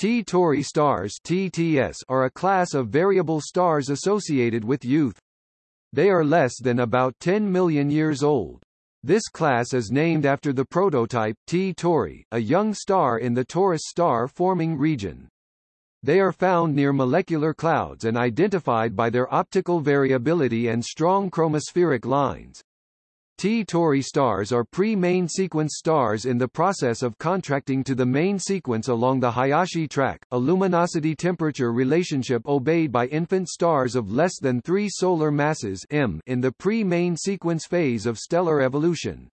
T Tauri stars TTS are a class of variable stars associated with youth. They are less than about 10 million years old. This class is named after the prototype, T Tauri, a young star in the Taurus star-forming region. They are found near molecular clouds and identified by their optical variability and strong chromospheric lines. T Tauri stars are pre-main sequence stars in the process of contracting to the main sequence along the Hayashi track, a luminosity-temperature relationship obeyed by infant stars of less than 3 solar masses m in the pre-main sequence phase of stellar evolution.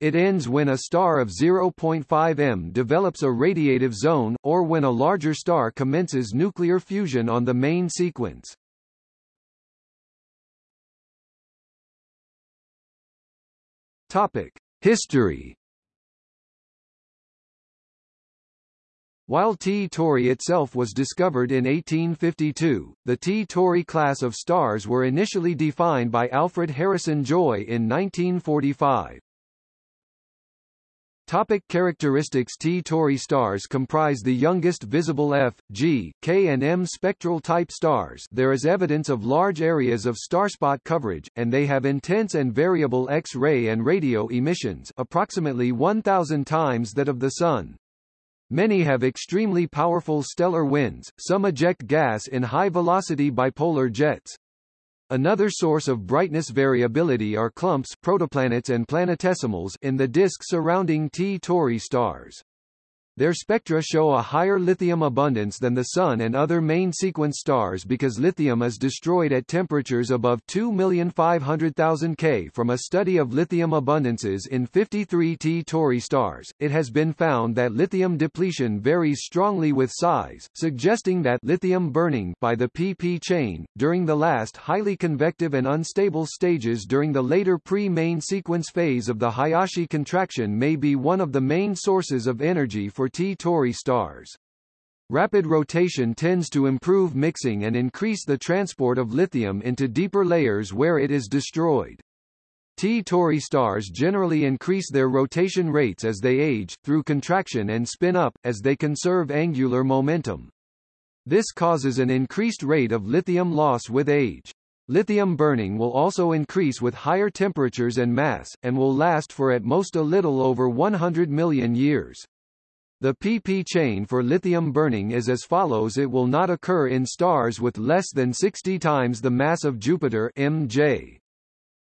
It ends when a star of 0.5 m develops a radiative zone, or when a larger star commences nuclear fusion on the main sequence. Topic: History. While T Tauri itself was discovered in 1852, the T Tauri class of stars were initially defined by Alfred Harrison Joy in 1945. Topic characteristics T Tauri stars comprise the youngest visible F, G, K and M spectral type stars there is evidence of large areas of starspot coverage, and they have intense and variable X-ray and radio emissions approximately 1,000 times that of the Sun. Many have extremely powerful stellar winds, some eject gas in high-velocity bipolar jets. Another source of brightness variability are clumps protoplanets and planetesimals in the disk surrounding T Tauri stars. Their spectra show a higher lithium abundance than the Sun and other main sequence stars because lithium is destroyed at temperatures above 2,500,000 K. From a study of lithium abundances in 53 T Tauri stars, it has been found that lithium depletion varies strongly with size, suggesting that lithium burning by the PP chain, during the last highly convective and unstable stages during the later pre-main sequence phase of the Hayashi contraction may be one of the main sources of energy for for T Tauri stars. Rapid rotation tends to improve mixing and increase the transport of lithium into deeper layers where it is destroyed. T Tauri stars generally increase their rotation rates as they age, through contraction and spin up, as they conserve angular momentum. This causes an increased rate of lithium loss with age. Lithium burning will also increase with higher temperatures and mass, and will last for at most a little over 100 million years. The pp chain for lithium burning is as follows it will not occur in stars with less than 60 times the mass of Jupiter mj.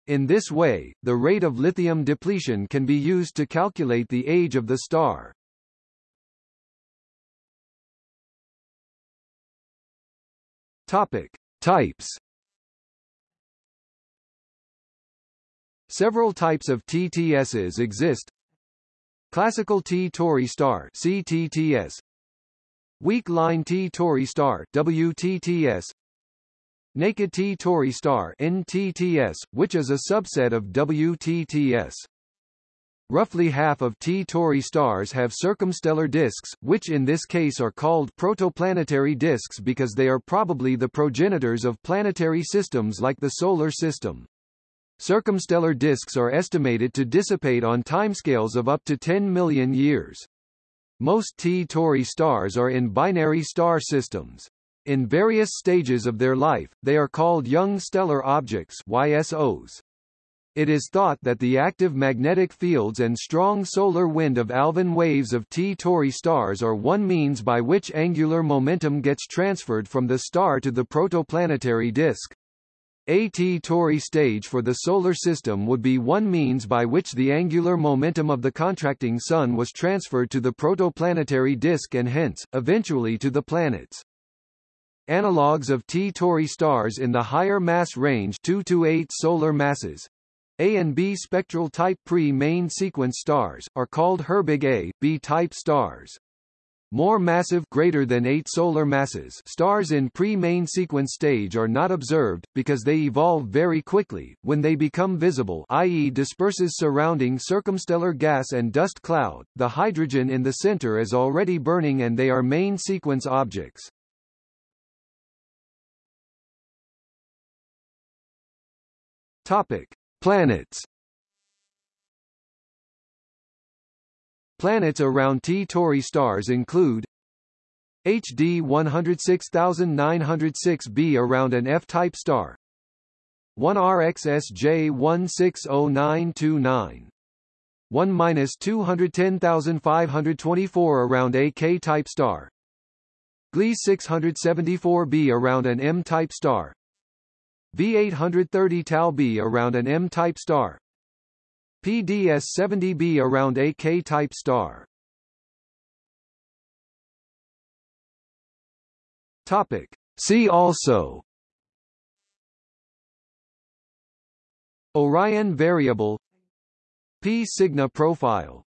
In this way, the rate of lithium depletion can be used to calculate the age of the star. Topic. Types Several types of TTSs exist, Classical T Tauri star CTTS Weak line T Tauri star WTTS Naked T Tauri star NTTS, which is a subset of WTTS. Roughly half of T Tauri stars have circumstellar disks, which in this case are called protoplanetary disks because they are probably the progenitors of planetary systems like the Solar System. Circumstellar disks are estimated to dissipate on timescales of up to 10 million years. Most T Tauri stars are in binary star systems. In various stages of their life, they are called young stellar objects YSOs. It is thought that the active magnetic fields and strong solar wind of Alfvén waves of T Tauri stars are one means by which angular momentum gets transferred from the star to the protoplanetary disk. A T Tauri stage for the Solar System would be one means by which the angular momentum of the contracting Sun was transferred to the protoplanetary disk and hence, eventually to the planets. Analogues of T Tauri stars in the higher mass range 2 to 8 solar masses A and B spectral type pre-main sequence stars, are called Herbig A, B-type stars. More massive greater than 8 solar masses stars in pre-main sequence stage are not observed, because they evolve very quickly, when they become visible i.e. disperses surrounding circumstellar gas and dust cloud, the hydrogen in the center is already burning and they are main sequence objects. Topic. Planets Planets around T Tauri stars include HD 106906b around an F-type star. 1 RXSJ 160929 1 minus 210524 around a K-type star. Gliese 674b around an M-type star. V830 Tau B around an M-type star PDS 70b around a K-type star. Topic. See also. Orion variable. P Cygni profile